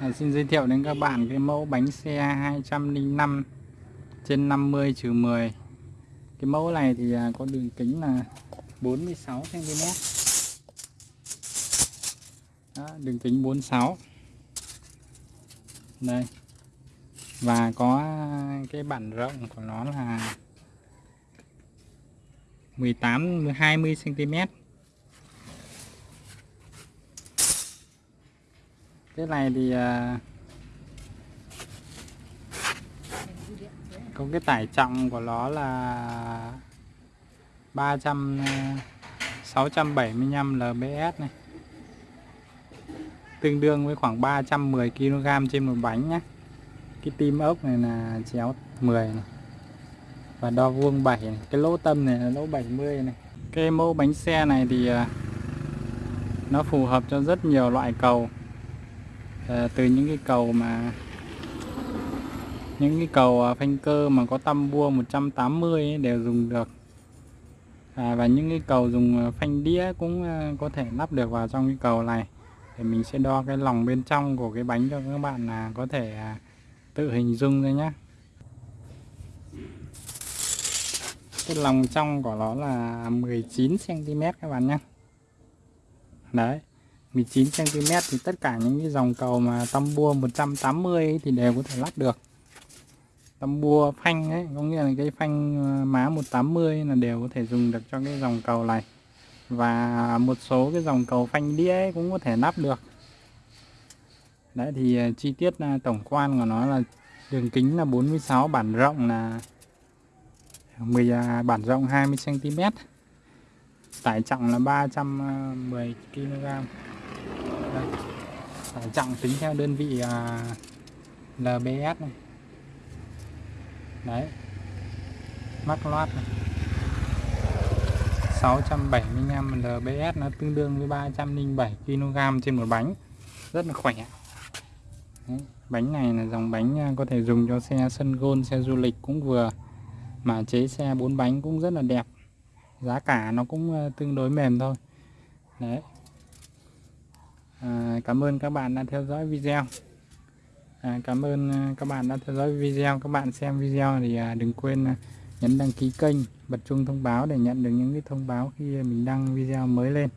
À, xin giới thiệu đến các bạn cái mẫu bánh xe 205 trên 50 trừ 10 cái mẫu này thì à, có đường kính là 46 cm Đó, đường kính 46 đây. Và có cái bản rộng của nó là 18 20 cm cái này thì à, có cái tải trọng của nó là 300 675 à, lbs này. Tương đương với khoảng 310 kg trên một bánh nhé cái tim ốc này là chéo 10 này. Và đo vuông 7 này. cái lỗ tâm này là lỗ 70 này. Cái mẫu bánh xe này thì à, nó phù hợp cho rất nhiều loại cầu à, từ những cái cầu mà những cái cầu à, phanh cơ mà có tâm bua 180 ấy đều dùng được. À, và những cái cầu dùng à, phanh đĩa cũng à, có thể lắp được vào trong cái cầu này. Thì mình sẽ đo cái lòng bên trong của cái bánh cho các bạn là có thể tự hình dung ra nhé cái lòng trong của nó là 19 cm các bạn nhé đấy. 19 cm thì tất cả những cái dòng cầu mà tâm bua 180 ấy thì đều có thể lắp được. Tâm bua phanh ấy, có nghĩa là cái phanh ờ, má 180 là đều có thể dùng được cho cái dòng cầu này. Và một số cái dòng cầu phanh đĩa ấy cũng có thể lắp được. Đấy, thì ờ, chi tiết ờ, tổng quan của nó là đường kính là 46 bản rộng là 10 à, bản rộng 20 cm tải trọng là 310 kg đây. tải trọng tính theo đơn vị à, lbs này. Đấy. Mắc loát này. 675 lbs nó tương đương với 307 kg trên một bánh. Rất là khỏe. Đấy. bánh này là dòng bánh à, có thể dùng cho xe sân gôn xe du lịch cũng vừa. Mà chế xe bốn bánh cũng rất là đẹp. Giá cả nó cũng à, tương đối mềm thôi. Đấy à, cảm ơn các bạn đã theo dõi video. À, cảm ơn à, các bạn đã theo dõi video. Các bạn xem video thì à, đừng quên à, nhấn đăng ký kênh bật chuông thông báo để nhận được những cái thông báo khi mình đăng video mới lên.